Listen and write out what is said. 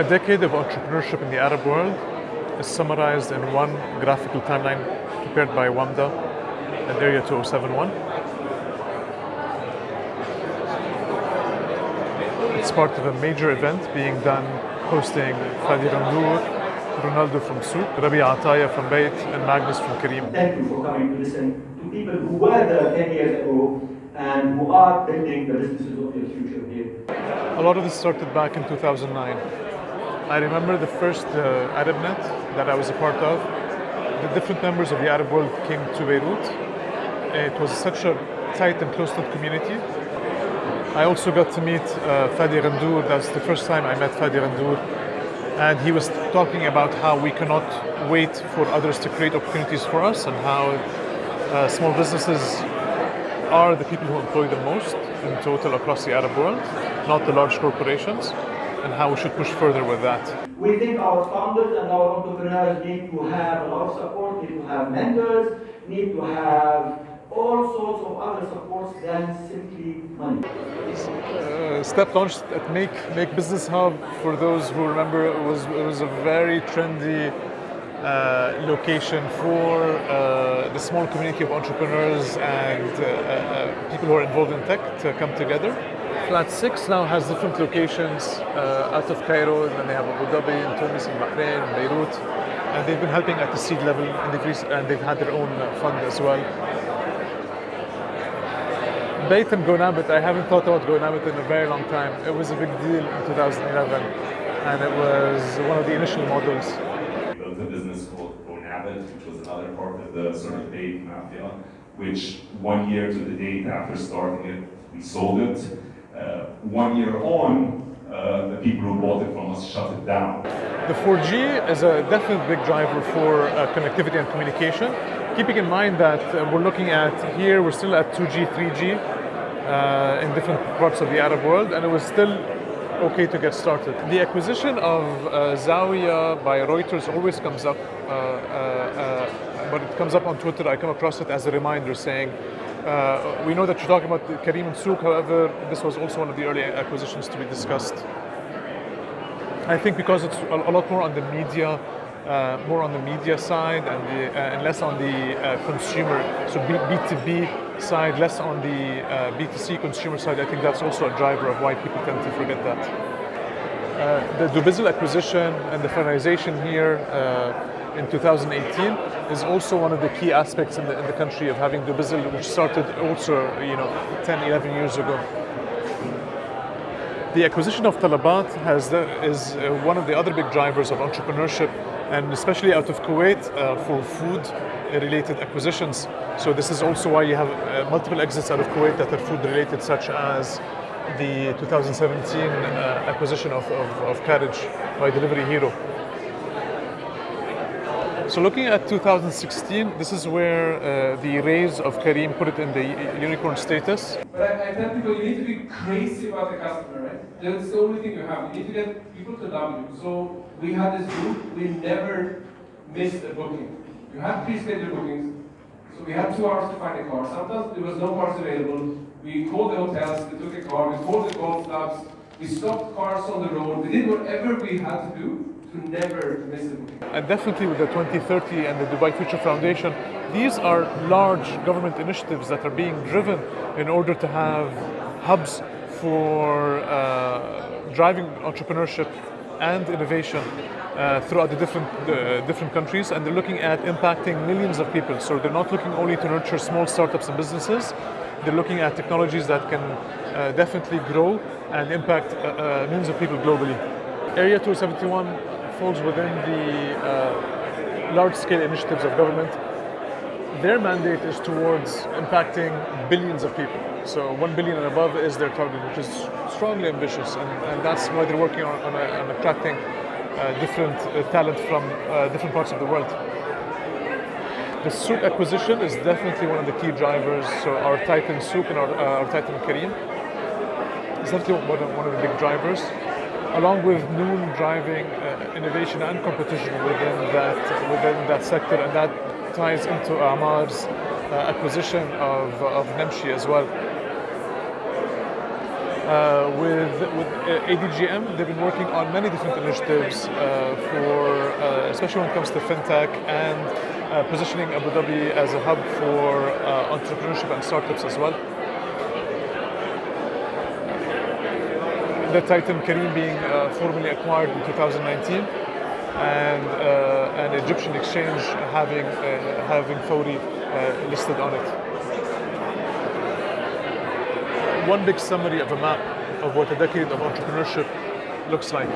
A decade of entrepreneurship in the Arab world is summarized in one graphical timeline prepared by WAMDA and Area 2071. It's part of a major event being done hosting Fadi Ghandour, Ronaldo from Souq, Rabi Ataya from Bayt, and Magnus from Careem. Thank you for coming to listen to people who were there 10 years ago and who are building the businesses of their future here. A lot of this started back in 2009. I remember the first uh, ArabNet that I was a part of. The different members of the Arab world came to Beirut. It was such a tight and close-knit community. I also got to meet uh, Fadi Ghandour. That's the first time I met Fadi Ghandour. And he was talking about how we cannot wait for others to create opportunities for us and how uh, small businesses are the people who employ the most in total across the Arab world, not the large corporations, and how we should push further with that. We think our founders and our entrepreneurs need to have a lot of support, need to have mentors, need to have all sorts of other supports than simply money. Uh, Step launched at Make Make Business Hub. For those who remember, it was it was a very trendy uh, location for uh, the small community of entrepreneurs and uh, uh, people who are involved in tech to come together. Flat Six now has different locations uh, out of Cairo, and then they have Abu Dhabi, and Tunis, and Bahrain, and Beirut, and they've been helping at the seed level, and they've, and they've had their own fund as well. Bayt and GoNabit, I haven't thought about GoNabit in a very long time. It was a big deal in 2011, and it was one of the initial models. We built a business called GoNabit, which was the sort of date mafia, which one year to the date after starting it, we sold it. Uh, one year on, uh, the people who bought it from us shut it down. The 4G is a definite big driver for uh, connectivity and communication. Keeping in mind that uh, we're looking at here, we're still at 2G, 3G uh, in different parts of the Arab world, and it was still okay to get started. The acquisition of uh, Zawya by Reuters always comes up, uh, but it comes up on Twitter. I come across it as a reminder saying, uh, we know that you're talking about Careem and Souq, however, this was also one of the early acquisitions to be discussed. I think because it's a, a lot more on the media, uh, more on the media side and, the, uh, and less on the uh, consumer, so B, B2B side, less on the uh, B2C consumer side. I think that's also a driver of why people tend to forget that. Uh, the Dubizzle acquisition and the finalization here uh, in 2018 is also one of the key aspects in the, in the country of having Dubizzle, which started also, you know, 10, 11 years ago. The acquisition of Talabat has the, is uh, one of the other big drivers of entrepreneurship, and especially out of Kuwait uh, for food-related acquisitions. So this is also why you have uh, multiple exits out of Kuwait that are food-related, such as the 2017 uh, acquisition of, of, of Carriage by Delivery Hero. So looking at 2016, this is where uh, the raise of Careem put it in the unicorn status. But I, I tell people you need to be crazy about the customer, right? That's the only thing you have. You need to get people to love you. So we had this group, we never missed a booking. You have pre-scheduled bookings. So we had two hours to find a car. Sometimes there was no cars available. We called the hotels, we took a car, we called the golf clubs, we stopped cars on the road, we did whatever we had to do to never miss a booking. And definitely with the 2030 and the Dubai Future Foundation, these are large government initiatives that are being driven in order to have hubs for uh, driving entrepreneurship and innovation uh, throughout the different uh, different countries, and they're looking at impacting millions of people. So they're not looking only to nurture small startups and businesses. They're looking at technologies that can uh, definitely grow and impact uh, uh, millions of people globally. Area 271 falls within the uh, large-scale initiatives of government. Their mandate is towards impacting billions of people. So 1 billion and above is their target, which is strongly ambitious, and, and that's why they're working on, on, a, on attracting uh, different talent from different parts of the world. The Souq acquisition is definitely one of the key drivers. So our Titan Souq and our, uh, our Titan Careem is definitely one of, one of the big drivers, along with Noon driving uh, innovation and competition within that within that sector, and that ties into Emaar's uh, acquisition of, of Namshi as well. Uh, with with uh, ADGM, they've been working on many different initiatives uh, for, uh, especially when it comes to fintech and uh, positioning Abu Dhabi as a hub for uh, entrepreneurship and startups as well. The Titan Careem being uh, formally acquired in 2019, and uh, an Egyptian exchange having uh, having Fawry uh, listed on it one big summary of a map of what a decade of entrepreneurship looks like.